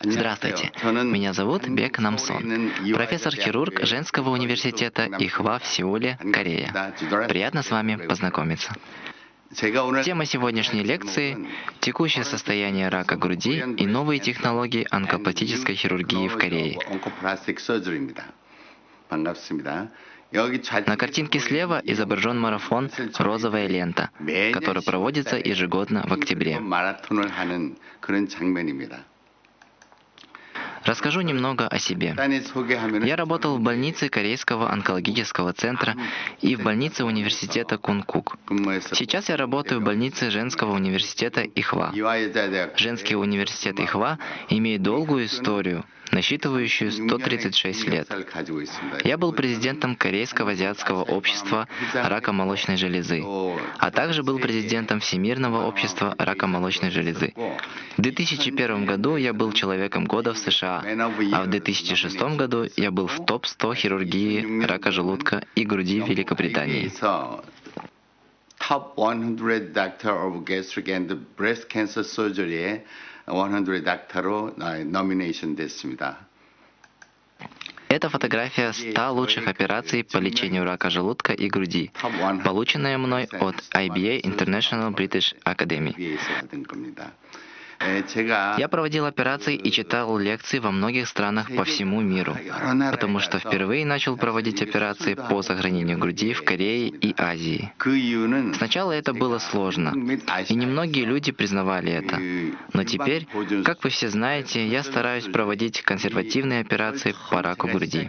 Здравствуйте, меня зовут Бек Намсон, профессор-хирург женского университета Ихва в Сеуле, Корея. Приятно с вами познакомиться. Тема сегодняшней лекции – текущее состояние рака груди и новые технологии онкопластической хирургии в Корее. На картинке слева изображен марафон «Розовая лента», который проводится ежегодно в октябре. Расскажу немного о себе. Я работал в больнице Корейского онкологического центра и в больнице университета Кункук. Сейчас я работаю в больнице женского университета Ихва. Женский университет Ихва имеет долгую историю насчитывающую 136 лет. Я был президентом Корейского азиатского общества рака молочной железы, а также был президентом Всемирного общества рака молочной железы. В 2001 году я был человеком года в США, а в 2006 году я был в топ-100 хирургии рака желудка и груди в Великобритании. Top 100 Doctor of Gastric and Breast Cancer Surgery에 100 닥터로 nomination 됐습니다. Это фотография 100 лучших операций по лечению рака желудка и груди, полученная мной от IBA International British Academy. Я проводил операции и читал лекции во многих странах по всему миру, потому что впервые начал проводить операции по сохранению груди в Корее и Азии. Сначала это было сложно, и немногие люди признавали это. Но теперь, как вы все знаете, я стараюсь проводить консервативные операции по раку груди.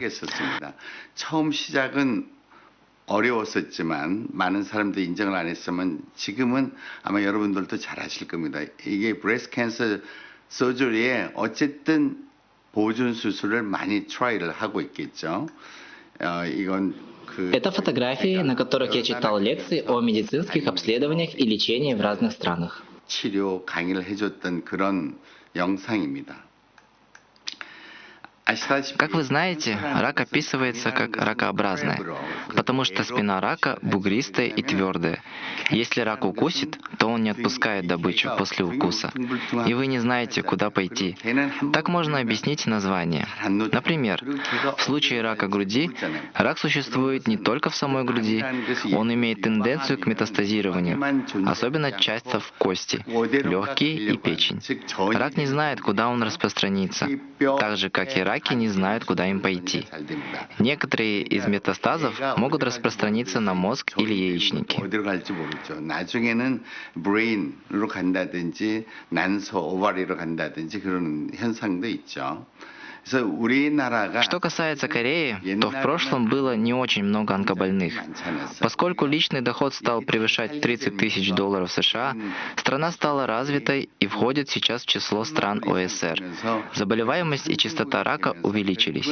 어려웠었지만 많은 사람들이 인정을 안 했으면 지금은 아마 여러분들도 잘 아실 겁니다. 이게 브레스트 캔서 서저리에 어쨌든 보존 수술을 많이 트라이를 하고 있겠죠. 어, 이건 Это фотографии, на которых я читал лекции о медицинских обследованиях и лечении в разных странах. 치료 강의를 해줬던 그런 영상입니다. Как вы знаете, рак описывается как ракообразная, потому что спина рака бугристая и твердая. Если рак укусит, то он не отпускает добычу после укуса, и вы не знаете, куда пойти. Так можно объяснить название. Например, в случае рака груди, рак существует не только в самой груди, он имеет тенденцию к метастазированию, особенно часто в кости, легкие и печень. Рак не знает, куда он распространится, так же, как и рак раки не знают, куда им пойти. Некоторые из метастазов могут распространиться на мозг или яичники. Что касается Кореи, то в прошлом было не очень много онкобольных. Поскольку личный доход стал превышать 30 тысяч долларов США, страна стала развитой и входит сейчас в число стран ОСР. Заболеваемость и частота рака увеличились.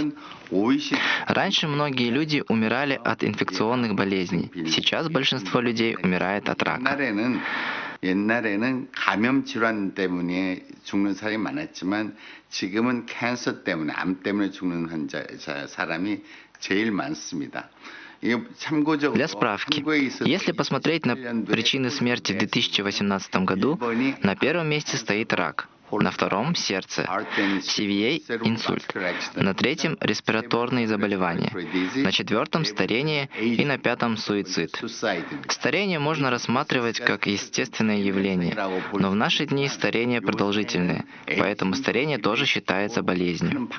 Раньше многие люди умирали от инфекционных болезней. Сейчас большинство людей умирает от рака. 옛날에는 감염 질환 때문에 죽는 사람이 많았지만 지금은 캔서 때문에 암 때문에 죽는 환자 사람이 제일 많습니다. Для справки, если посмотреть на причины смерти в 2018 году, на первом месте стоит рак, На втором – сердце, CVA – инсульт, на третьем – респираторные заболевания, на четвертом – старение. И на пятом – суицид. Старение можно рассматривать как естественное явление, но в наши дни старение продолжительное, поэтому старение тоже считается болезнью.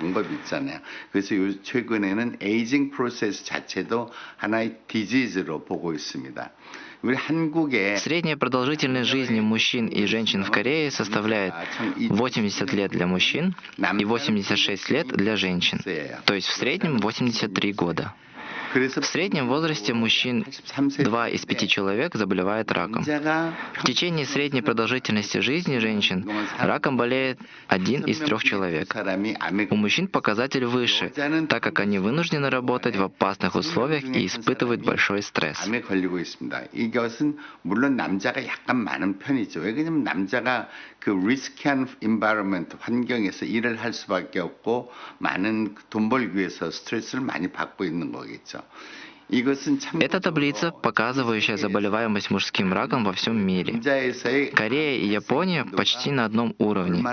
Средняя продолжительность жизни мужчин и женщин в Корее составляет 80 лет для мужчин и 86 лет для женщин, то есть в среднем 83 года. В среднем возрасте мужчин 2 из 5 человек заболевает раком. В течение средней продолжительности жизни женщин раком болеет один из трех человек. У мужчин показатель выше, так как они вынуждены работать в опасных условиях и испытывают большой стресс. 그 리스키한 인바이러먼트 환경에서 일을 할 수밖에 없고 많은 돈 벌기 위해서 스트레스를 많이 받고 있는 거겠죠. Это таблица, показывающая заболеваемость мужским раком во всем мире. Корея и Япония почти на одном уровне.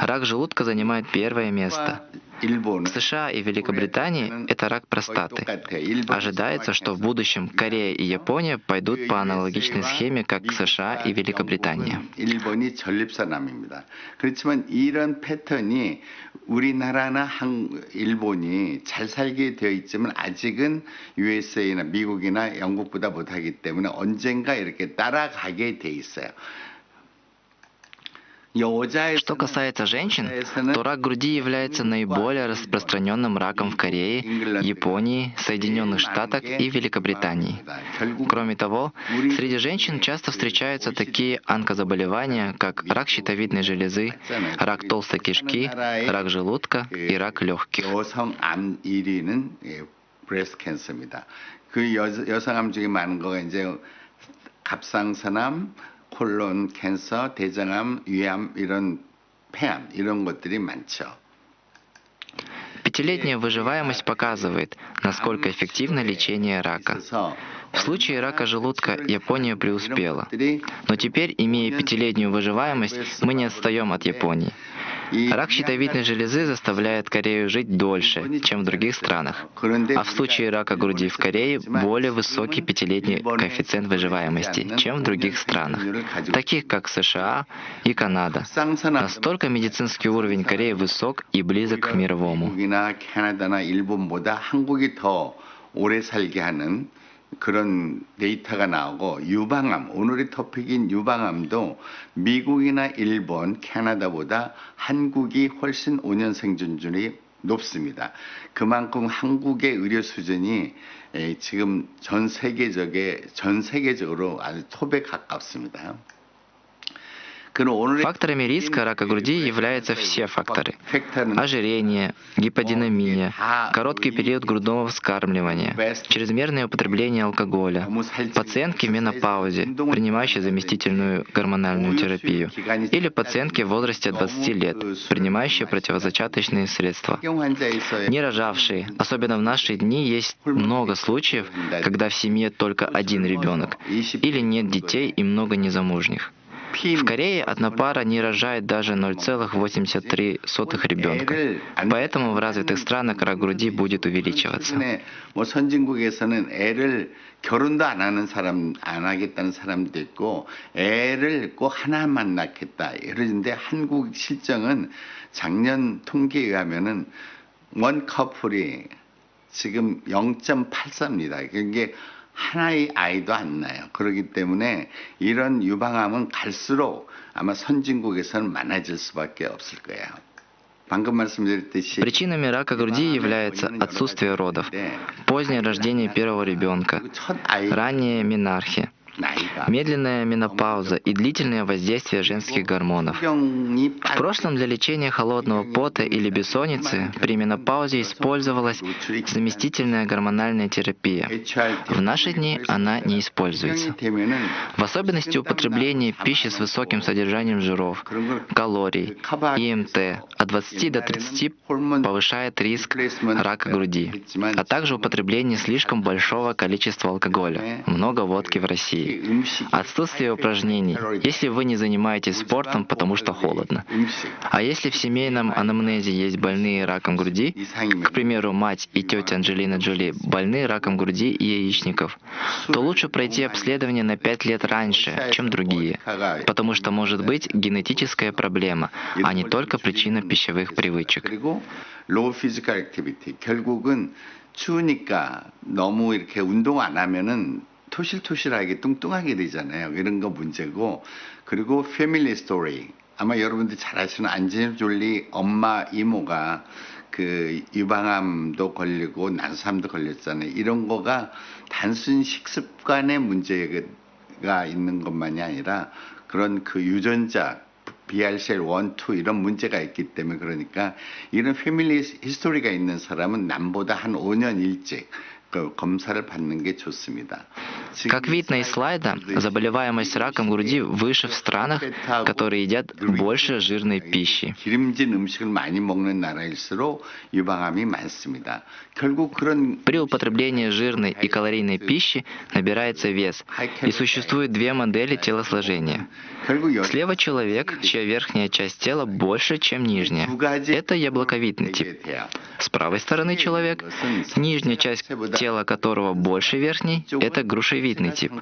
Рак желудка занимает первое место. 일본은 В США и Великобритании это рак простаты. Ожидается, что в будущем Корея и Япония пойдут по аналогичной схеме, как США и Великобритания. 일본이 전립선암입니다. 그렇지만 이런 패턴이 우리나라나 한, 일본이 잘 살게 되어 있지만 아직은 USA나 미국이나 영국보다 못하기 때문에 언젠가 이렇게 따라가게 돼 있어요. 여자에서는 Что касается женщин, то рак груди является наиболее распространенным раком в Корее, Японии, Соединенных Штатах и Великобритании. Кроме того, среди женщин часто встречаются такие онкозаболевания, как рак щитовидной железы, рак толстой кишки, рак желудка и рак легких. 여성 암 1위는 예, 브레스트 캔서입니다. 그 여, 여성암 중에 많은 거가 이제 갑상선암, 콜론 캔서, 대장암, 위암 이런 폐암 이런 것들이 많죠. Пятилетняя выживаемость показывает, насколько эффективно лечение рака. 있어서 В случае рака желудка Япония преуспела. Но теперь, имея пятилетнюю выживаемость, мы не отстаем от Японии. 이 Рак щитовидной железы заставляет Корею жить дольше, чем в других странах. А в случае рака груди в Корее более высокий пятилетний коэффициент выживаемости, чем в других странах, таких как США и Канада. Настолько медицинский уровень Кореи высок и близок к мировому. 미국이나 캐나다나 일본보다 한국이 더 오래 살게 하는 그런 데이터가 나오고 유방암 오늘의 토픽인 유방암도 미국이나 일본, 캐나다보다 한국이 훨씬 5년 생존율이 높습니다. 그만큼 한국의 의료 수준이 에, 지금 전 세계적에 전 세계적으로 아주 톱에 가깝습니다. Факторами риска рака груди являются все факторы. Ожирение, гиподинамия, короткий период грудного вскармливания, чрезмерное употребление алкоголя, пациентки в менопаузе, принимающие заместительную гормональную терапию, или пациентки в возрасте 20 лет, принимающие противозачаточные средства. Не рожавшие, особенно в наши дни, есть много случаев, когда в семье только один ребенок, или нет детей и много незамужних. В Корее одна пара не рожает даже 0,83 ребенка. Поэтому в развитых странах рак груди будет увеличиваться. 최근에 뭐 선진국에서는 애를 결혼도 안 하는 사람 안 하겠다는 사람도 있고 애를 꼭 하나만 낳겠다 이러는데 한국 실정은 작년 통계에 의하면은 원 커플이 지금 0.84입니다. 그게 하나의 아이도 안 나요. 그렇기 때문에 이런 유방암은 갈수록 아마 선진국에서는 많아질 수밖에 없을 거예요. 방금 말씀드렸듯이 Причинами рака груди является отсутствие родов, позднее рождение первого ребенка, 첫 아 медленная менопауза и длительное воздействие женских гормонов. В прошлом для лечения холодного пота или бессонницы при менопаузе использовалась заместительная гормональная терапия. В наши дни она не используется. В особенности употребление пищи с высоким содержанием жиров, калорий, ИМТ от 20 до 30 повышает риск рака груди, а также употребление слишком большого количества алкоголя, много водки в России. 음식 Отсутствие упражнений, если вы не занимаетесь спортом, потому что холодно. 음식 А если в семейном анамнезе есть больные раком груди, к примеру, мать и тетя Анджелина Джоли больны раком груди и яичников, то лучше пройти обследование на 5 лет раньше, чем другие, потому что может быть генетическая проблема, а не только причина пищевых привычек. 그리고 low physical activity 결국은 추우니까 너무 이렇게 운동 안 하면은 토실토실하게 뚱뚱하게 되잖아요. 이런 거 문제고 그리고 패밀리 스토리 아마 여러분들 잘 아시는 안젤 졸리 엄마 이모가 그 유방암도 걸리고 난소암도 걸렸잖아요. 이런 거가 단순 식습관의 문제가 있는 것만이 아니라 그런 그 유전자 BRCL 1, 2 이런 문제가 있기 때문에 그러니까 이런 패밀리 히스토리가 있는 사람은 남보다 한 5년 일찍 Как видно из слайда, заболеваемость раком груди выше в странах, которые едят больше жирной пищи. При употреблении жирной и калорийной пищи набирается вес, и существует две модели телосложения. Слева человек, чья верхняя часть тела больше, чем нижняя. Это яблоковидный тип. С правой стороны человек, нижняя часть тело которого больше верхней, это грушевидный тип.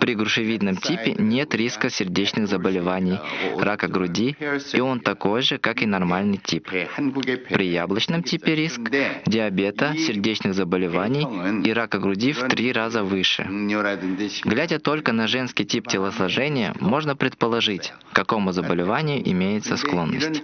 При грушевидном типе нет риска сердечных заболеваний, рака груди, и он такой же, как и нормальный тип. При яблочном типе риск диабета, сердечных заболеваний и рака груди в три раза выше. Глядя только на женский тип телосложения, можно предположить, к какому заболеванию имеется склонность.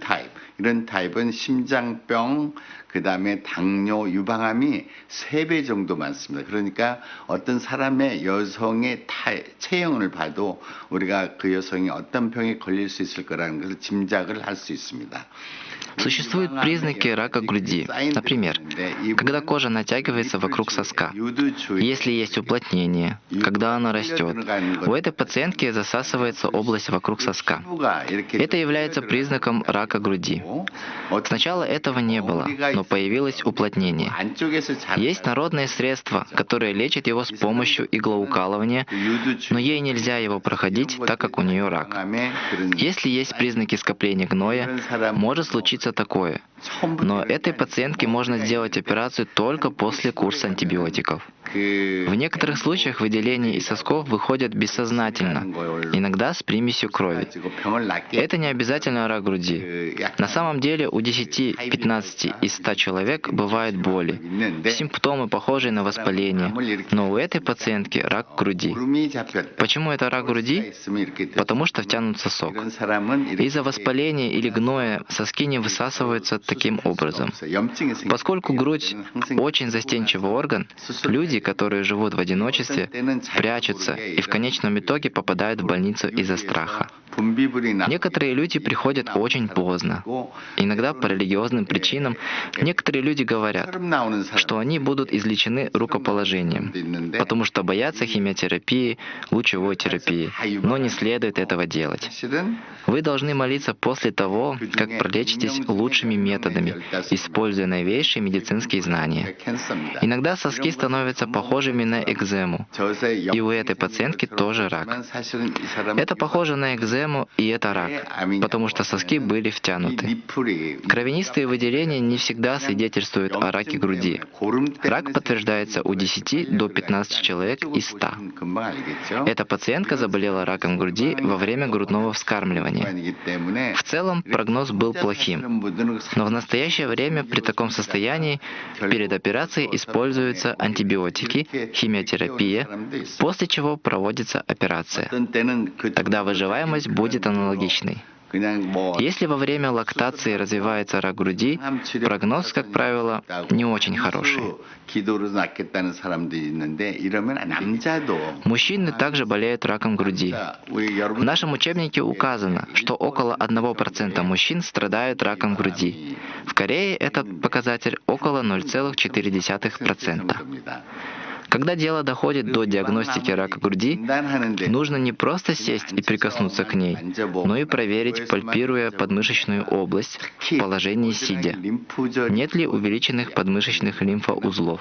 이런 타입, 이런 타입은 심장병, 그 다음에 당뇨, 유방암이 세배 정도 많습니다. 그러니까 어떤 사람의 여성의 타, 체형을 봐도 우리가 그 여성이 어떤 병에 걸릴 수 있을 거라는 것을 짐작을 할 수 있습니다. Существуют признаки рака груди. Например, когда кожа натягивается вокруг соска, если есть уплотнение, когда она растет. У этой пациентки засасывается область вокруг соска. Это является признаком рака груди. Сначала этого не было, но появилось уплотнение. Есть народные средства, которые лечат его с помощью иглоукалывания, но ей нельзя его проходить, так как у нее рак. Если есть признаки скопления гноя, может случиться такое. Но этой пациентке можно сделать операцию только после курса антибиотиков. В некоторых случаях выделения из сосков выходят бессознательно, иногда с примесью крови. Это не обязательно рак груди. На самом деле у 10-15 из 100 человек бывают боли, симптомы похожие на воспаление, но у этой пациентки рак груди. Почему это рак груди? Потому что втянут сосок. Из-за воспаления или гноя соски не высасываются таким образом. Поскольку грудь очень застенчивый орган, люди, которые живут в одиночестве, прячутся и в конечном итоге попадают в больницу из-за страха. Некоторые люди приходят очень поздно. Иногда по религиозным причинам некоторые люди говорят, что они будут излечены рукоположением, потому что боятся химиотерапии, лучевой терапии, но не следует этого делать. Вы должны молиться после того, как пролечитесь лучшими методами, используя новейшие медицинские знания. Иногда соски становятся похожими на экзему, и у этой пациентки тоже рак. Это похоже на экзему, и это рак, потому что соски были втянуты. Кровянистые выделения не всегда свидетельствуют о раке груди. Рак подтверждается у 10 до 15 человек из 100. Эта пациентка заболела раком груди во время грудного вскармливания. В целом прогноз был плохим, но в настоящее время при таком состоянии перед операцией используются антибиотики, химиотерапия, после чего проводится операция. Тогда выживаемость будет аналогичной. Если во время лактации развивается рак груди, прогноз, как правило, не очень хороший. Мужчины также болеют раком груди. В нашем учебнике указано, что около 1% мужчин страдают раком груди. В Корее этот показатель около 0,4%. Когда дело доходит до диагностики рака груди, нужно не просто сесть и прикоснуться к ней, но и проверить, пальпируя подмышечную область в положении сидя. Нет ли увеличенных подмышечных лимфоузлов?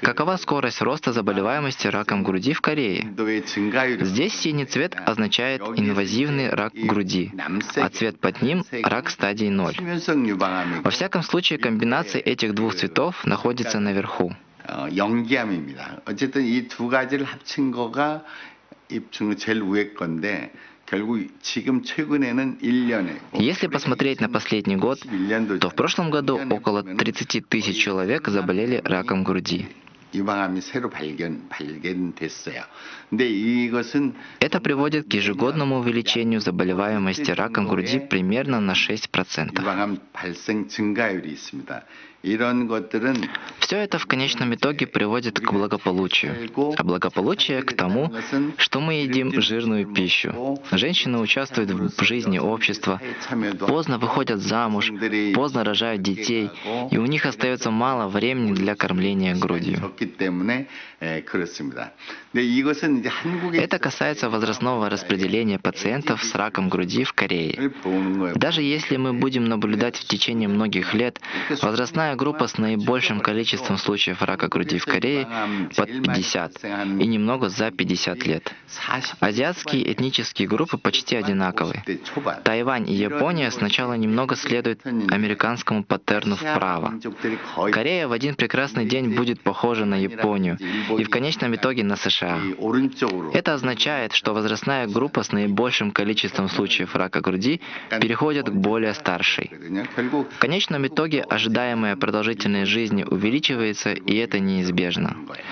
Какова скорость роста заболеваемости раком груди в Корее? 인도의 증가율 Здесь синий цвет означает инвазивный рак груди, а цвет под ним – рак стадии 0. 수면성 유방암이 Во всяком случае, комбинация этих двух цветов находится наверху. 어, 연기암입니다. 어쨌든 이 두 가지를 합친 거가 입증 제일 위에 건데 Если посмотреть на последний год, то в прошлом году около 30 тысяч человек заболели раком груди. Это приводит к ежегодному увеличению заболеваемости раком груди примерно на 6%. Все это в конечном итоге приводит к благополучию, а благополучие к тому, что мы едим жирную пищу. Женщины участвуют в жизни общества, поздно выходят замуж, поздно рожают детей, и у них остается мало времени для кормления грудью. Это касается возрастного распределения пациентов с раком груди в Корее. Даже если мы будем наблюдать в течение многих лет, возрастная Основная группа с наибольшим количеством случаев рака груди в Корее под 50 и немного за 50 лет. Азиатские этнические группы почти одинаковые. Тайвань и Япония сначала немного следуют американскому паттерну вправо. Корея в один прекрасный день будет похожа на Японию и в конечном итоге на США. Это означает, что возрастная группа с наибольшим количеством случаев рака груди переходит к более старшей. В конечном итоге ожидаемая продолжительность жизни увеличивается, и это неизбежно. 거예요.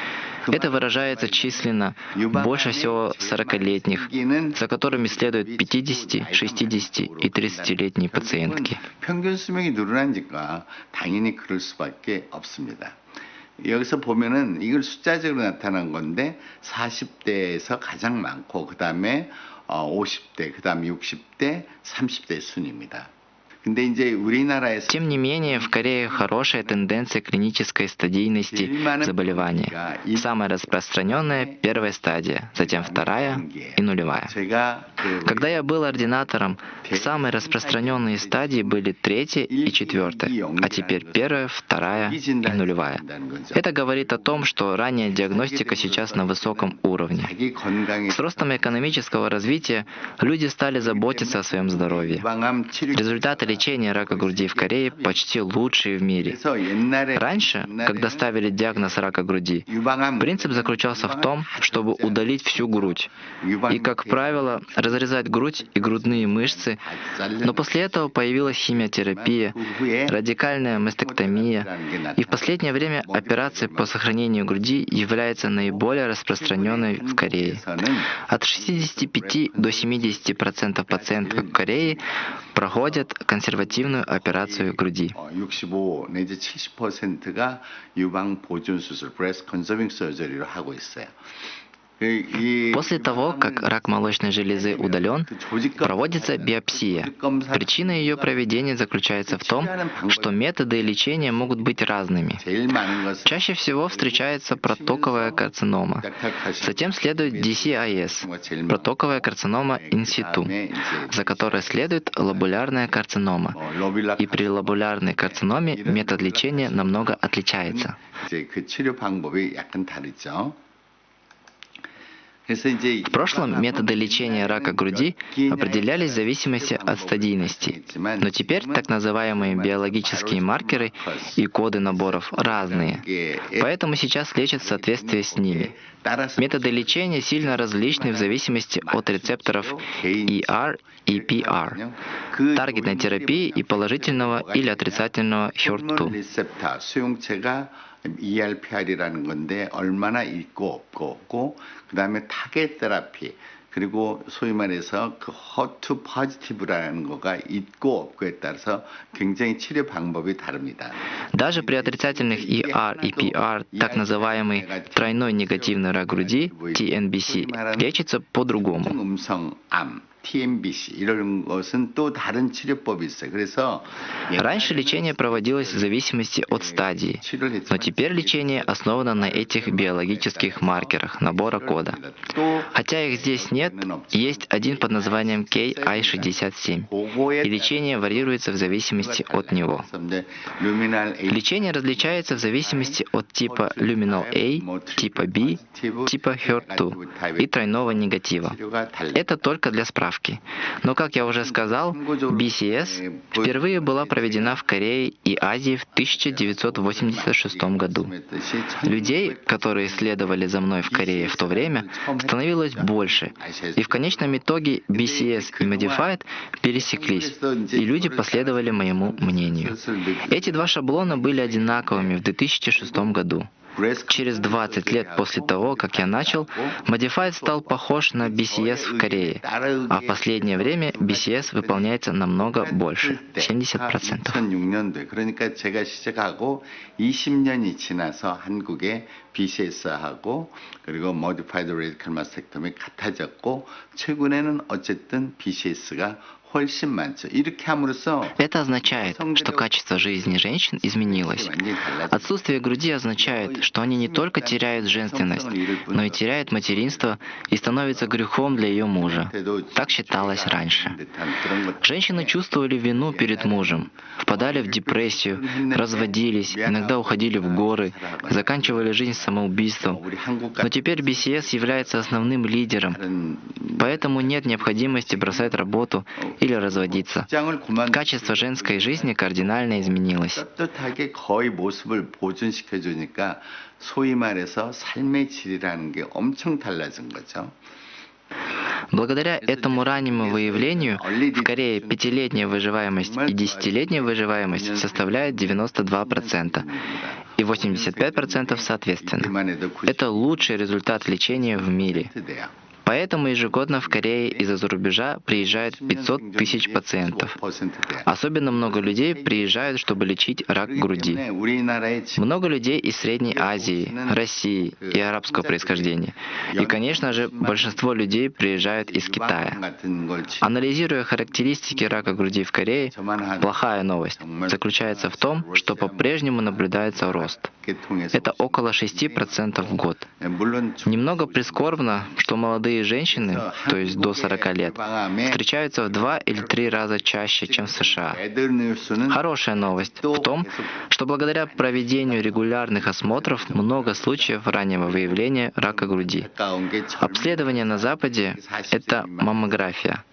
Это выражается численно больше всего 40-летних, за которыми следуют 50, 60 и 30-летние пациентки. 평균 수명이 늘어나니까 당연히 그럴 수밖에 없습니다. 여기서 보면은 이걸 숫자적으로 나타난 건데 40대에서 가장 많고 그 다음에 50대, 그 다음에 60대, 30대 순입니다. тем не менее, в Корее хорошая тенденция клинической стадийности заболевания. Самая распространенная – первая стадия, затем вторая и нулевая. Когда я был ординатором, самые распространенные стадии были третья и четвертая, а теперь первая, вторая и нулевая. Это говорит о том, что ранняя диагностика сейчас на высоком уровне. С ростом экономического развития люди стали заботиться о своем здоровье. Результаты лечение рака груди в Корее почти лучшие в мире. Раньше, когда ставили диагноз рака груди, принцип заключался в том, чтобы удалить всю грудь. И, как правило, разрезать грудь и грудные мышцы, но после этого появилась химиотерапия, радикальная мастектомия, и в последнее время операции по сохранению груди являются наиболее распространенной в Корее. От 65 до 70% в Корее проходят консервацию консервативную операцию груди. 어, 65 내지 70%가 유방 보존 수술, breast conserving surgery로 하고 있어요. После того, как рак молочной железы удален, проводится биопсия. Причина ее проведения заключается в том, что методы лечения могут быть разными. Чаще всего встречается протоковая карцинома. Затем следует DCIS, протоковая карцинома инситу, за которой следует лобулярная карцинома. И при лобулярной карциноме метод лечения намного отличается. В прошлом методы лечения рака груди определялись в зависимости от стадийности, но теперь так называемые биологические маркеры и коды наборов разные, поэтому сейчас лечат в соответствии с ними. Методы лечения сильно различны в зависимости от рецепторов ER и PR, таргетной терапии и положительного или отрицательного HER2. 리셉터 수용체가 ERPR이라는 건데 얼마나 있고 없고 없고 그다음에 타겟 테라피 그리고 소위 말해서 그 허투 포지티브라는 거가 있고 없고에 따라서 굉장히 치료 방법이 다릅니다. Даже при отрицательных ER и PR, так называемый тройной негативный рак груди, TNBC, лечится по-другому. 음성암, TMBC 이런 것은 또 다른 치료법이 있어요. 그래서 Раньше лечение проводилось в зависимости от стадии, но теперь лечение основано на этих биологических маркерах набора кода. 또 Хотя их здесь нет, есть один под названием KI67, и лечение варьируется в зависимости от него. 루미날 A Лечение различается в зависимости от типа Luminal A, типа B, типа HER2 и тройного негатива. 치료가 달라. Это только для справки. Но, как я уже сказал, BCS впервые была проведена в Корее и Азии в 1986 году. Людей, которые следовали за мной в Корее в то время, становилось больше. И в конечном итоге BCS и Modified пересеклись, и люди последовали моему мнению. Эти два шаблона были одинаковыми в 2006 году. Через 20 лет после того, как я начал, Modified стал похож на BCS в Корее, а в последнее время BCS выполняется намного больше, 70%. 2006년도에 그러니까 제가 시작하고 20년이 지나서 한국의 BCS하고 그리고 Modified Radical Mastectomy 같아졌고 최근에는 어쨌든 BCS가 это означает, что качество жизни женщин изменилось. Отсутствие груди означает, что они не только теряют женственность, но и теряют материнство и становятся грехом для ее мужа. Так считалось раньше. Женщины чувствовали вину перед мужем, впадали в депрессию, разводились, иногда уходили в горы, заканчивали жизнь самоубийством. Но теперь BCS является основным лидером Поэтому нет необходимости бросать работу или разводиться. Качество женской жизни кардинально изменилось. Благодаря этому раннему выявлению в Корее пятилетняя выживаемость и десятилетняя выживаемость составляет 92% и 85% соответственно. Это лучший результат лечения в мире. Поэтому ежегодно в Корее из-за рубежа приезжает 500 тысяч пациентов. Особенно много людей приезжают, чтобы лечить рак груди. Много людей из Средней Азии, России и арабского происхождения. И, конечно же, большинство людей приезжают из Китая. Анализируя характеристики рака груди в Корее, плохая новость заключается в том, что по-прежнему наблюдается рост. Это около 6% в год. Немного прискорбно, что молодые женщины, то есть до 40 лет, встречаются в два или три раза чаще, чем в США. Хорошая новость в том, что благодаря проведению регулярных осмотров много случаев раннего выявления рака груди. Обследование на Западе — это маммография,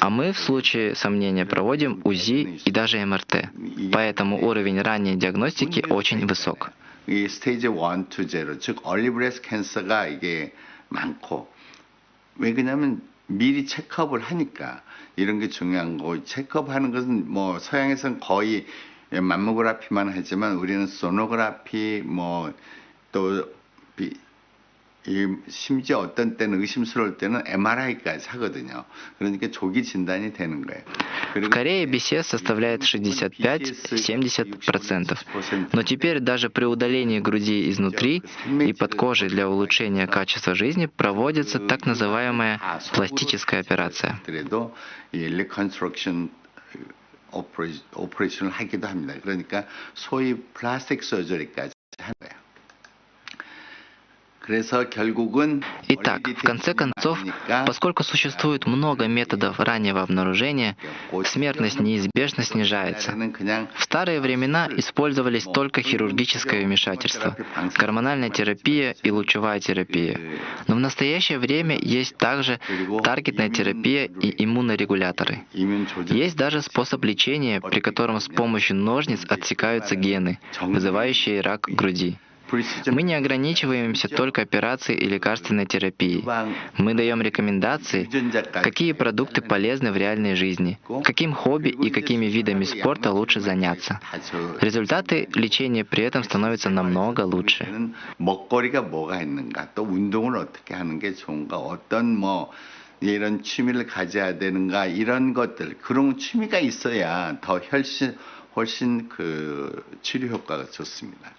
а мы в случае сомнения проводим УЗИ и даже МРТ. Поэтому уровень ранней диагностики очень высок. 이 스테이지 1, 2, 0, 즉 얼리 브레스 캔서가 이게 많고 왜 그러냐면 미리 체크업을 하니까 이런 게 중요한 거고 체크업하는 것은 뭐 서양에서는 거의 맘모그라피만 하지만 우리는 소노그라피 뭐또 이 심지어 어떤 때는 의심스러울 때는 MRI까지 하거든요. 그러니까 조기 진단이 되는 거예요. В Корее BCS составляет 65-70%. Но теперь даже при удалении груди изнутри и под кожей для улучшения качества жизни проводится так называемая пластическая операция. 그래도 이 리컨스트럭션 오퍼레이션을 하기도 합니다. 그러니까 소위 플라스틱 서저리까지 하는 거예요. Итак, в конце концов, поскольку существует много методов раннего обнаружения, смертность неизбежно снижается. В старые времена использовались только хирургическое вмешательство, гормональная терапия и лучевая терапия. Но в настоящее время есть также таргетная терапия и иммунорегуляторы. Есть даже способ лечения, при котором с помощью ножниц отсекаются гены, вызывающие рак груди. Мы не ограничиваемся только операцией и лекарственной терапией. Мы даем рекомендации, какие продукты полезны в реальной жизни, каким хобби и какими видами спорта лучше заняться. Результаты лечения при этом становятся намного лучше. 이런 취미를 가져야 되는가 이런 것들 그런 취미가 있어야 더 훨씬 훨씬 그 치료 효과가 좋습니다.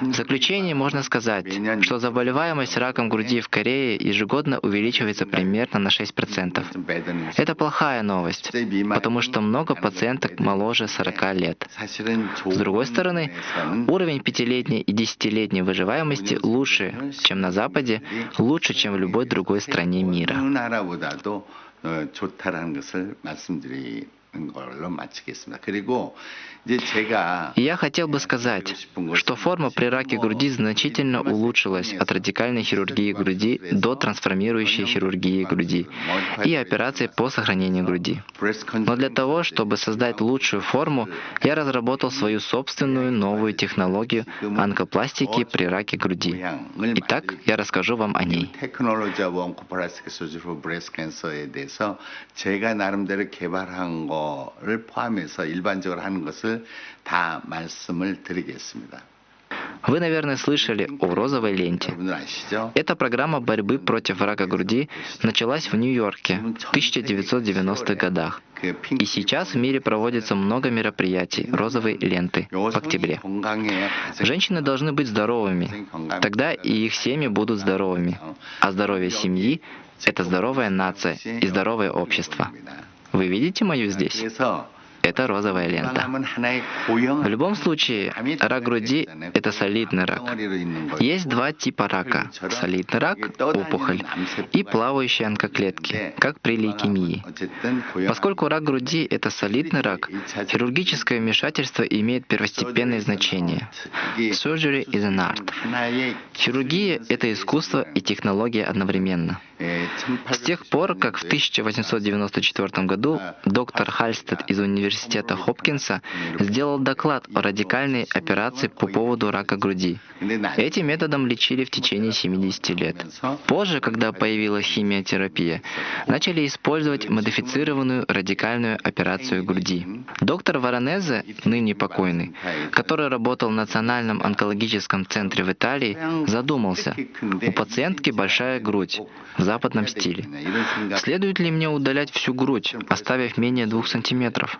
В заключение можно сказать, что заболеваемость раком груди в Корее ежегодно увеличивается примерно на 6%. Это плохая новость, потому что много пациенток моложе 40 лет. С другой стороны, уровень пятилетней и десятилетней выживаемости лучше, чем на Западе, лучше, чем в любой другой стране мира. Я хотел бы сказать, что форма при раке груди значительно улучшилась от радикальной хирургии груди до трансформирующей хирургии груди и операции по сохранению груди. Но для того, чтобы создать лучшую форму, я разработал свою собственную новую технологию онкопластики при раке груди. Итак, я расскажу вам о ней. 제가 나름대로 개발한 거 거를 포함해서 일반적으로 하는 것을 다 말씀을 드리겠습니다. Вы, наверное, слышали о розовой ленте. 여러분들 아시죠? Эта программа борьбы против рака груди началась в Нью-Йорке в 1990-х годах. 그 핑크 И сейчас в мире проводится много мероприятий розовой ленты в 여성이 октябре. 건강해야 가정이 Женщины должны быть здоровыми, тогда и их семьи будут здоровыми. А здоровье семьи – это здоровая нация и здоровое общество. Вы видите мою здесь? это розовая лента. В любом случае, рак груди — это солидный рак. Есть два типа рака. Солидный рак — опухоль, и плавающие онкоклетки, как при лейкемии. Поскольку рак груди — это солидный рак, хирургическое вмешательство имеет первостепенное значение. Surgery is an art. Хирургия — это искусство и технология одновременно. С тех пор, как в 1894 году доктор Хальстед из университета Хопкинса сделал доклад о радикальной операции по поводу рака груди. Этим методом лечили в течение 70 лет. Позже, когда появилась химиотерапия, начали использовать модифицированную радикальную операцию груди. Доктор Варанезе, ныне покойный, который работал в Национальном онкологическом центре в Италии, задумался, у пациентки большая грудь в западном стиле. Следует ли мне удалять всю грудь, оставив менее 2 сантиметров?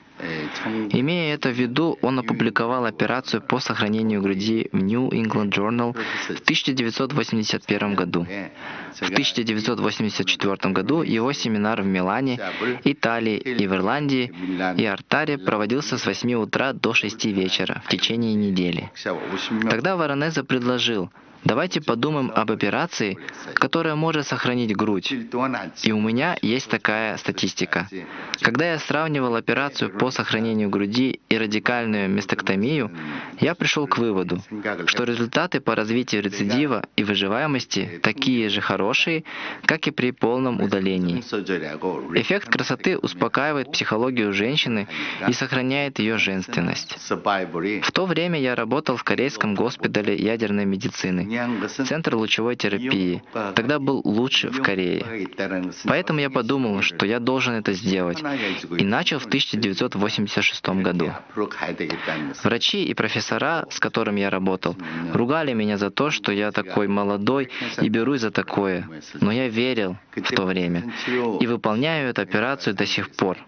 Имея это в виду, он опубликовал операцию по сохранению груди в New England Journal в 1981 году. В 1984 году его семинар в Милане, Италии и в Ирландии и Артаре проводился с 8 утра до 6 вечера в течение недели. Тогда Воронезе предложил, давайте подумаем об операции, которая может сохранить грудь. И у меня есть такая статистика. Когда я сравнивал операцию по сохранению груди и радикальную мастектомию, я пришел к выводу, что результаты по развитию рецидива и выживаемости такие же хорошие, как и при полном удалении. Эффект красоты успокаивает психологию женщины и сохраняет ее женственность. В то время я работал в корейском госпитале ядерной медицины, Центр лучевой терапии. Тогда был лучше в Корее. Поэтому я подумал, что я должен это сделать. И начал в 1986 году. Врачи и профессора, с которыми я работал, ругали меня за то, что я такой молодой и берусь за такое. Но я верил в то время и выполняю эту операцию до сих пор.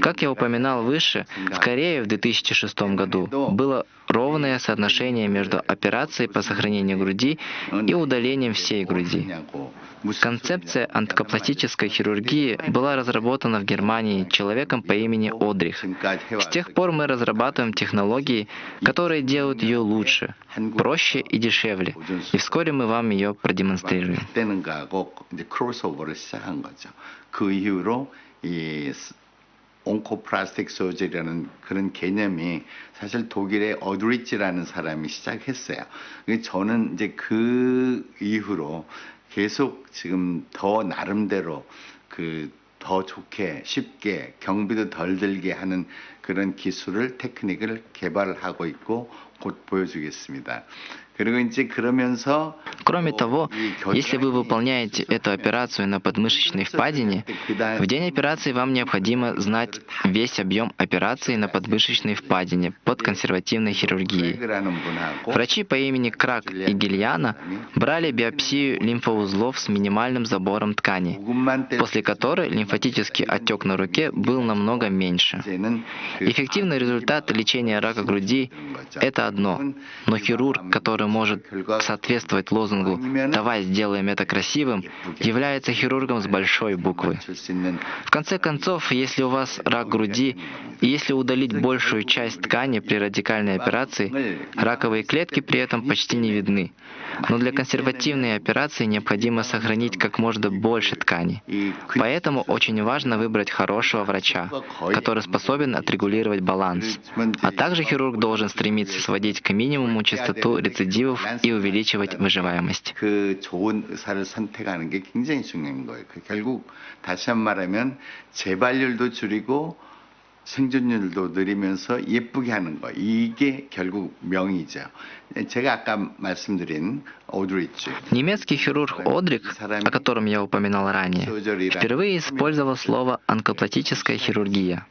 Как я упоминал выше, в Корее в 2006 году было ровное соотношение между операцией по сохранению груди и удалением всей груди. Концепция онкопластической хирургии была разработана в Германии человеком по имени Одрих. С тех пор мы разрабатываем технологии, которые делают ее лучше, проще и дешевле. И вскоре мы вам ее продемонстрируем. 온코플라스틱 서저리라는 그런 개념이 사실 독일의 어드리치라는 사람이 시작했어요. 근데 저는 이제 그 이후로 계속 지금 더 나름대로 그 더 좋게 쉽게 경비도 덜 들게 하는 그런 기술을 테크닉을 개발하고 있고 곧 보여주겠습니다. Кроме того, если вы выполняете эту операцию на подмышечной впадине, в день операции вам необходимо знать весь объем операции на подмышечной впадине под консервативной хирургией. Врачи по имени Крак и Гильяна брали биопсию лимфоузлов с минимальным забором ткани, после которой лимфатический отек на руке был намного меньше. Эффективный результат лечения рака груди – это одно, но хирург, который которая может соответствовать лозунгу «давай сделаем это красивым», является хирургом с большой буквы. В конце концов, если у вас рак груди, и если удалить большую часть ткани при радикальной операции, раковые клетки при этом почти не видны. Но для консервативной операции необходимо сохранить как можно больше ткани. 이 Поэтому очень важно выбрать хорошего врача, который способен отрегулировать баланс. А также хирург должен стремиться сводить к минимуму частоту рецидивов и увеличивать выживаемость. 그 좋은 의사를 선택하는 게 굉장히 중요한 거예요. 그 결국 다시 한 말하면 재발률도 줄이고 생존율도 늘리면서 예쁘게 하는 거 이게 결국 명이죠. 제가 아까 말씀드린 오드리치 Немецкий хирург Одрик, о котором я упоминал ранее, впервые использовал слово онкопластическая хирургия.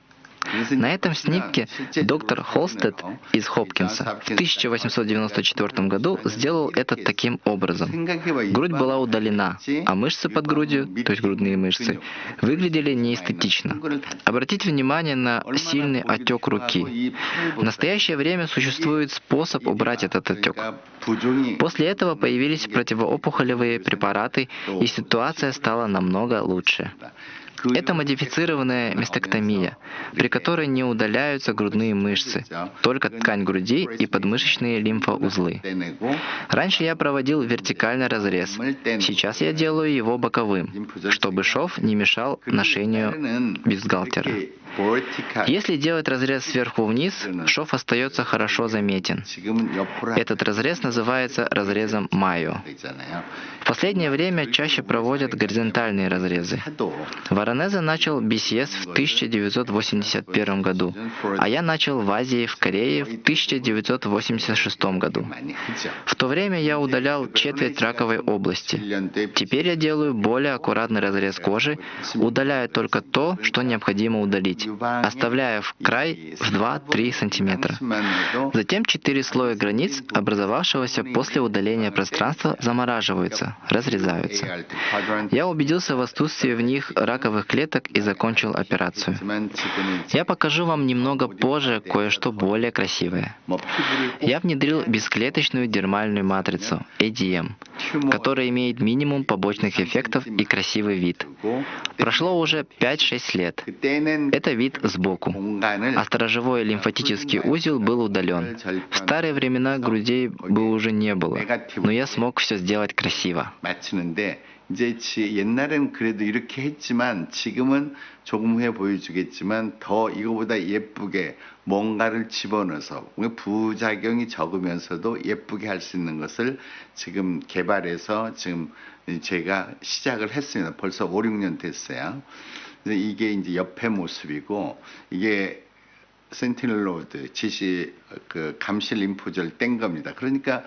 На этом снимке доктор Холстед из Хопкинса в 1894 году сделал это таким образом. Грудь была удалена, а мышцы под грудью, то есть грудные мышцы, выглядели неэстетично. Обратите внимание на сильный отек руки. В настоящее время существует способ убрать этот отек. После этого появились противоопухолевые препараты, и ситуация стала намного лучше. Это модифицированная мастектомия, при которой не удаляются грудные мышцы, только ткань груди и подмышечные лимфоузлы. Раньше я проводил вертикальный разрез, сейчас я делаю его боковым, чтобы шов не мешал ношению бюстгальтера. Если делать разрез сверху вниз, шов остается хорошо заметен. Этот разрез называется разрезом Майо. В последнее время чаще проводят горизонтальные разрезы. Воронезе начал BCS в 1981 году, а я начал в Азии, в Корее в 1986 году. В то время я удалял четверть раковой области. Теперь я делаю более аккуратный разрез кожи, удаляя только то, что необходимо удалить, оставляя в край в 2-3 сантиметра. Затем четыре слоя границ, образовавшегося после удаления пространства, замораживаются, разрезаются. Я убедился в отсутствии в них раковых клеток и закончил операцию. Я покажу вам немного позже кое-что более красивое. Я внедрил бесклеточную дермальную матрицу, ADM, которая имеет минимум побочных эффектов и красивый вид. Прошло уже 5-6 лет. Это вид сбоку. А сторожевой лимфатический узел был удален. В старые времена грудей бы уже не было, но я смог все сделать красиво. 이제 옛날에는 그래도 이렇게 했지만 지금은 조금 후에 보여주겠지만 더 이거보다 예쁘게 뭔가를 집어넣어서 부작용이 적으면서도 예쁘게 할 수 있는 것을 지금 개발해서 지금 제가 시작을 했습니다. 벌써 5, 6년 됐어요. 이게 이제 옆에 모습이고 이게 센티널 로드 지시 그 감실 림프절 뗀 겁니다. 그러니까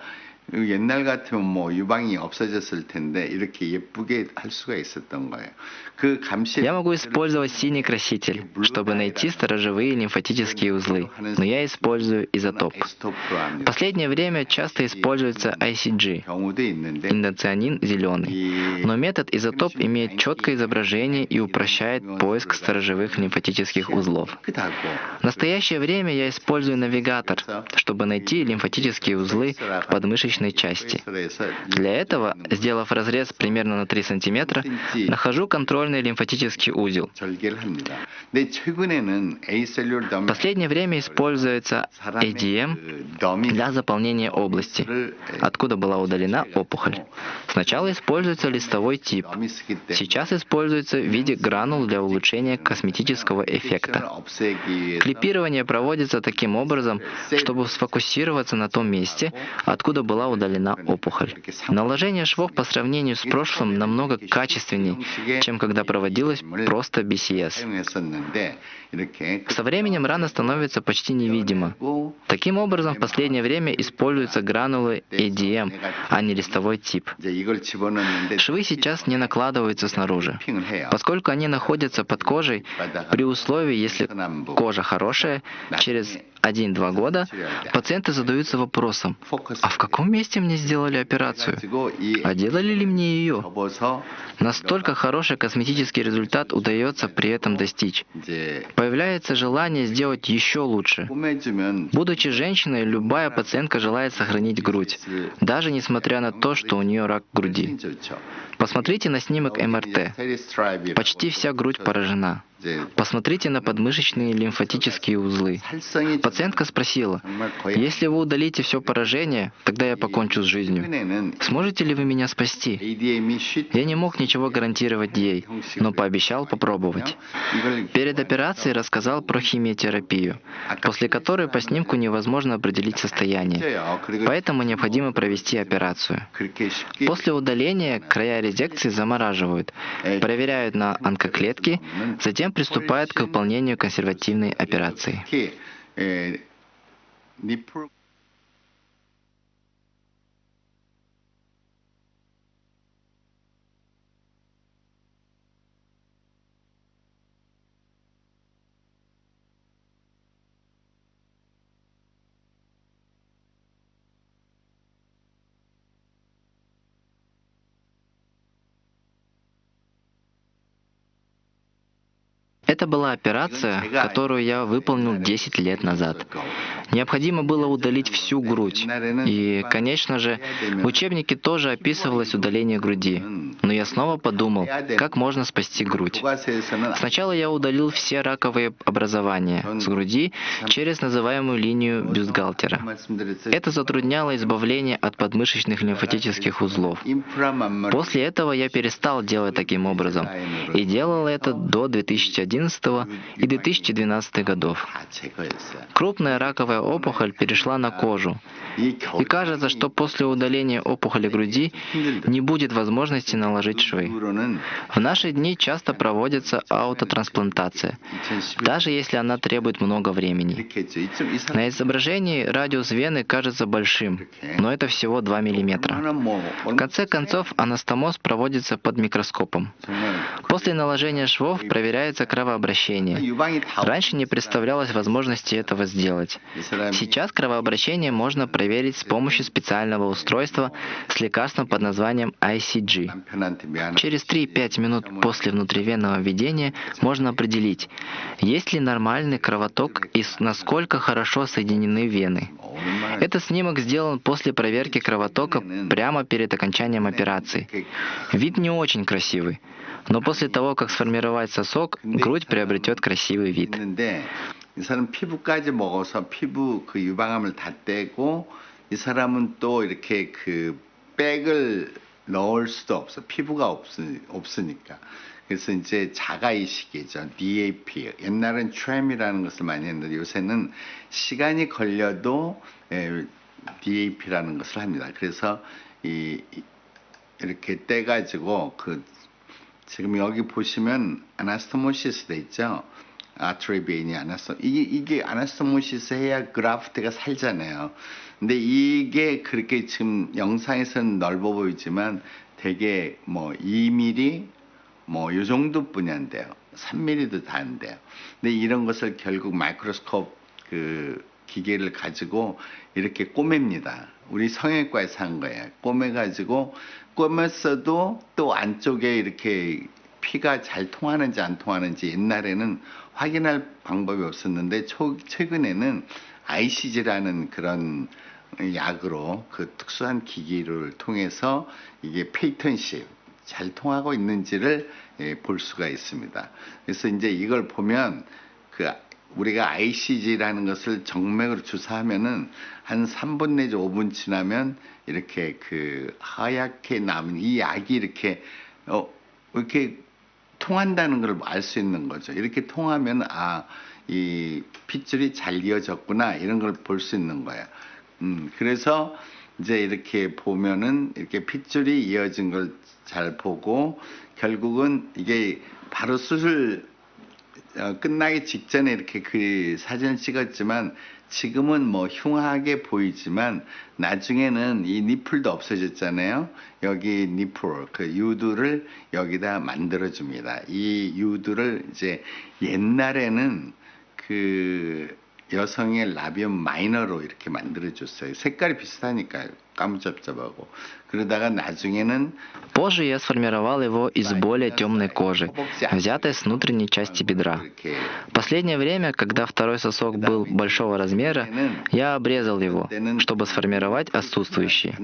옛날 같으면 뭐 유방이 없어졌을 텐데 이렇게 예쁘게 할 수가 있었던 거예요. 그 감시 Я могу использовать синий краситель, чтобы найти сторожевые лимфатические узлы, но я использую изотоп. В последнее время часто используется ICG, индоцианин зеленый, но метод изотоп имеет четкое изображение и упрощает поиск сторожевых лимфатических узлов. В настоящее время я использую навигатор, чтобы найти лимфатические узлы в подмышечной личной части. Для этого, сделав разрез примерно на 3 см, нахожу контрольный лимфатический узел. В последнее время используется ADM для заполнения области, откуда была удалена опухоль. Сначала используется листовой тип. Сейчас используется в виде гранул для улучшения косметического эффекта. Клипирование проводится таким образом, чтобы сфокусироваться на том месте, откуда была удалена опухоль. Наложение швов по сравнению с прошлым намного качественнее, чем когда проводилось просто BCS. Со временем рана становится почти невидима. Таким образом, в последнее время используются гранулы ADM, а не листовой тип. Швы сейчас не накладываются снаружи, поскольку они находятся под кожей при условии, если кожа хорошая, через 1-2 года пациенты задаются вопросом, а в каком месте мне сделали операцию? А делали ли мне ее? Настолько хороший косметический результат удается при этом достичь. Появляется желание сделать еще лучше. Будучи женщиной, любая пациентка желает сохранить грудь, даже несмотря на то, что у нее рак груди. Посмотрите на снимок МРТ. Почти вся грудь поражена. Посмотрите на подмышечные лимфатические узлы. Пациентка спросила, если вы удалите все поражение, тогда я покончу с жизнью. Сможете ли вы меня спасти? Я не мог ничего гарантировать ей, но пообещал попробовать. Перед операцией рассказал про химиотерапию, после которой по снимку невозможно определить состояние. Поэтому необходимо провести операцию. После удаления края резекции замораживают, проверяют на онкоклетки, затем затем приступает к выполнению консервативной операции. Это была операция, которую я выполнил 10 лет назад. Необходимо было удалить всю грудь. И, конечно же, в учебнике тоже описывалось удаление груди. Но я снова подумал, как можно спасти грудь. Сначала я удалил все раковые образования с груди через называемую линию бюстгальтера. Это затрудняло избавление от подмышечных лимфатических узлов. После этого я перестал делать таким образом и делал это до 2011 и 2012 годов. Крупная раковая опухоль перешла на кожу. И кажется, что после удаления опухоли груди не будет возможности наложить швы. В наши дни часто проводится аутотрансплантация, даже если она требует много времени. На изображении радиус вены кажется большим, но это всего 2 мм. В конце концов, анастомоз проводится под микроскопом. После наложения швов проверяется кровообращение. Раньше не представлялось возможности этого сделать. Сейчас кровообращение можно проверить с помощью специального устройства с лекарством под названием ICG. Через 3-5 минут после внутривенного введения можно определить, есть ли нормальный кровоток и насколько хорошо соединены вены. Этот снимок сделан после проверки кровотока прямо перед окончанием операции. Вид не очень красивый, но после того, как сформировать сосок, грудь приобретет красивый вид. 이 사람 피부까지 먹어서 피부 그 유방암을 다 떼고 이 사람은 또 이렇게 그 백을 넣을 수도 없어 피부가 없, 없으니까 그래서 이제 자가 이식이죠 DAP 옛날엔 TRAM이라는 것을 많이 했는데 요새는 시간이 걸려도 예, DAP라는 것을 합니다 그래서 이 이렇게 떼가지고 그 지금 여기 보시면 아나스토모시스 돼 있죠 아트리베인이 아나스토 이게 이게 아나스토모시스 해야 그라프트가 살잖아요. 근데 이게 그렇게 지금 영상에서는 넓어 보이지만 되게 뭐 2mm 뭐 요 정도뿐이 안 돼요. 3mm도 다 안 돼요. 근데 이런 것을 결국 마이크로스코프 그 기계를 가지고 이렇게 꼬맵니다. 우리 성형외과에서 한 거예요. 꼬매가지고 꼬맸어도 또 안쪽에 이렇게 피가 잘 통하는지 안 통하는지 옛날에는 확인할 방법이 없었는데 초, 최근에는 ICG라는 그런 약으로 그 특수한 기기를 통해서 이게 페이턴십 잘 통하고 있는지를 예, 볼 수가 있습니다. 그래서 이제 이걸 보면 그 우리가 ICG라는 것을 정맥으로 주사하면은 한 3분 내지 5분 지나면 이렇게 그 하얗게 남은 이 약이 이렇게 어 이렇게 통한다는 걸 알 수 있는 거죠. 이렇게 통하면 아, 이 핏줄이 잘 이어졌구나 이런 걸 볼 수 있는 거야. 음, 그래서 이제 이렇게 보면은 이렇게 핏줄이 이어진 걸 잘 보고 결국은 이게 바로 수술 어, 끝나기 직전에 이렇게 그 사진을 찍었지만 지금은 뭐 흉하게 보이지만 나중에는 이 니플도 없어졌잖아요. 여기 니플 그 유두를 여기다 만들어 줍니다. 이 유두를 이제 옛날에는 그 여성의 라비움 마이너로 이렇게 만들어 줬어요. 색깔이 비슷하니까요. 까무잡잡하고. 그러다가 나중에는 Позже я сформировал его из более темной кожи, взятой с внутренней части бедра. В последнее время, когда второй сосок был большого размера, я обрезал его, чтобы сформировать отсутствующий.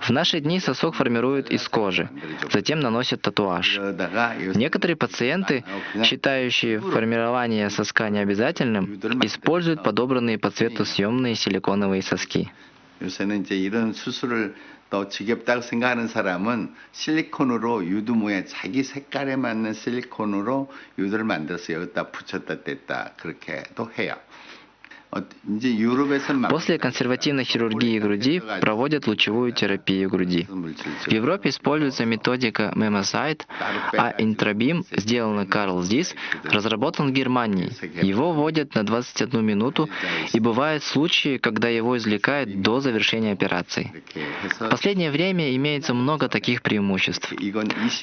В наши дни сосок формируют из кожи, затем наносят татуаж. Некоторые пациенты, считающие формирование соска необязательным, используют подобранные по цвету съемные силиконовые соски. 요새는 이제 이런 수술을 더 지겹다고 생각하는 사람은 실리콘으로 유두 모양 자기 색깔에 맞는 실리콘으로 유두를 만들어서 여기다 붙였다 뗐다 그렇게도 해요. После консервативной хирургии груди проводят лучевую терапию груди. В Европе используется методика Memosite, а интрабим, сделанный Карл Зис, разработан в Германии. Его вводят на 21 минуту, и бывают случаи, когда его извлекают до завершения операции. В последнее время имеется много таких преимуществ.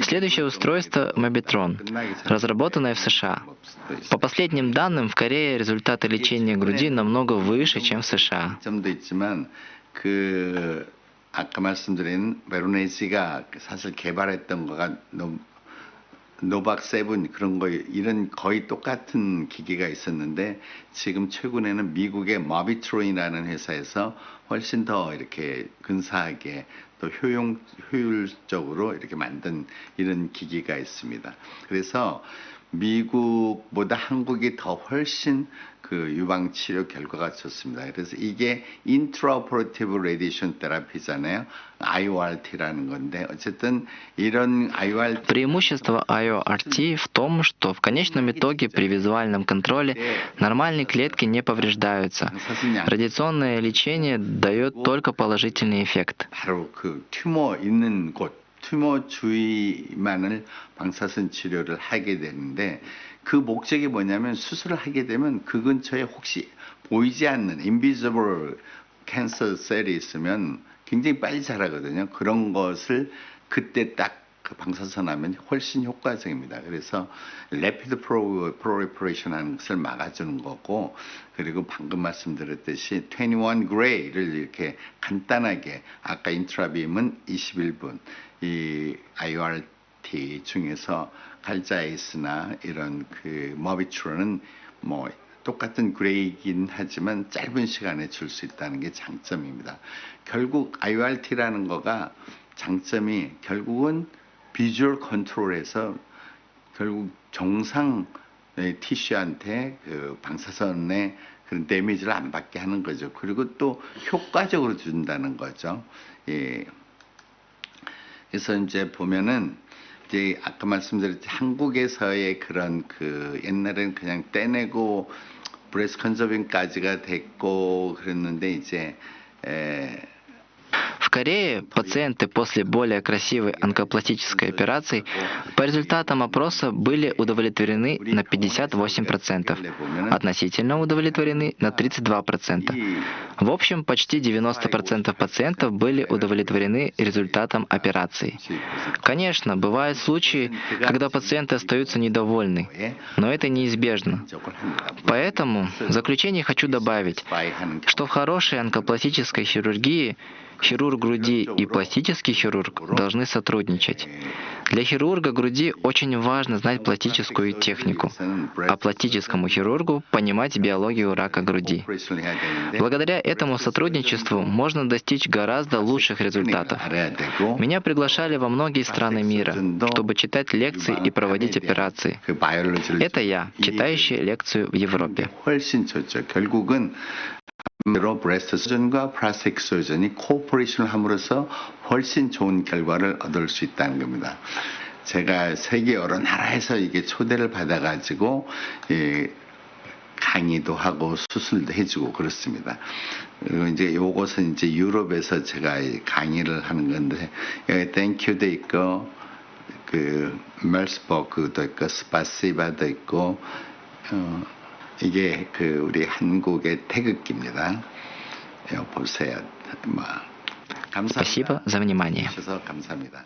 Следующее устройство — Mobitron, разработанное в США. По последним данным, в Корее результаты лечения груди намного выше, чем в США. 그 아까 말씀드린 베로네지가 사실 개발했던 거가 너무 노박 세븐 그런 거 이런 거의 똑같은 기계가 있었는데 지금 최근에는 미국의 마비트론이라는 회사에서 훨씬 더 이렇게 근사하게 또 효용 효율적으로 이렇게 만든 이런 기기가 있습니다. 그래서 미국보다 한국이 더 훨씬 그 유방 치료 결과가 좋습니다. 그래서 이게 인트라오퍼레티브 레디션 테라피잖아요. IORT라는 건데 어쨌든 이런 IORT Преимущество IORT в том, что в конечном итоге при визуальном контроле нормальные клетки не повреждаются. 사슴양 Радиационное лечение дает только положительный эффект. 바로 그 튜머 있는 곳, 튜머 주위만을 방사선 치료를 하게 되는데 그 목적이 뭐냐면 수술을 하게 되면 그 근처에 혹시 보이지 않는 invisible 캔서 셀이 있으면 굉장히 빨리 자라거든요. 그런 것을 그때 딱 그 방사선 하면 훨씬 효과적입니다. 그래서 레피드 프로 프로리퍼레이션 하는 것을 막아주는 거고 그리고 방금 말씀드렸듯이 21 그레이를 이렇게 간단하게 아까 인트라빔은 21분 이 IORT 중에서 갈자이스나 이런 그 머비트로는 뭐 똑같은 그레이긴 하지만 짧은 시간에 줄 수 있다는 게 장점입니다. 결국 IORT라는 거가 장점이 결국은 비주얼 컨트롤에서 결국 정상 의 티슈한테 그 방사선의 그런 데미지를 안 받게 하는 거죠. 그리고 또 효과적으로 준다는 거죠. 예. 그래서 이제 보면은 이제 아까 말씀드렸듯이 한국에서의 그런 그 옛날에는 그냥 떼내고 브레스 컨저빙까지가 됐고 그랬는데 이제 에, Корее пациенты после более красивой онкопластической операции по результатам опроса были удовлетворены на 58%, относительно удовлетворены на 32%. В общем, почти 90% пациентов были удовлетворены результатом операции. Конечно, бывают случаи, когда пациенты остаются недовольны, но это неизбежно. Поэтому в заключение хочу добавить, что в хорошей онкопластической хирургии хирург груди и пластический хирург должны сотрудничать. Для хирурга груди очень важно знать пластическую технику, а пластическому хирургу понимать биологию рака груди. Благодаря этому сотрудничеству можно достичь гораздо лучших результатов. Меня приглашали во многие страны мира, чтобы читать лекции и проводить операции. Это я, читающий лекцию в Европе. 로 브레스트 서전과 플라스틱 서전이 코퍼레이션을 함으로써 훨씬 좋은 결과를 얻을 수 있다는 겁니다. 제가 세계 여러 나라에서 이게 초대를 받아가지고 예, 강의도 하고 수술도 해주고 그렇습니다. 그리고 이제 요것은 이제 유럽에서 제가 이 강의를 하는 건데 여기 땡큐도 있고 그 멜스버그도 있고 스파시바도 있고 어, 이게 그 우리 한국의 태극기입니다. 요 보세요. 뭐 감사합니다. Спасибо за внимание. 주셔서 감사합니다.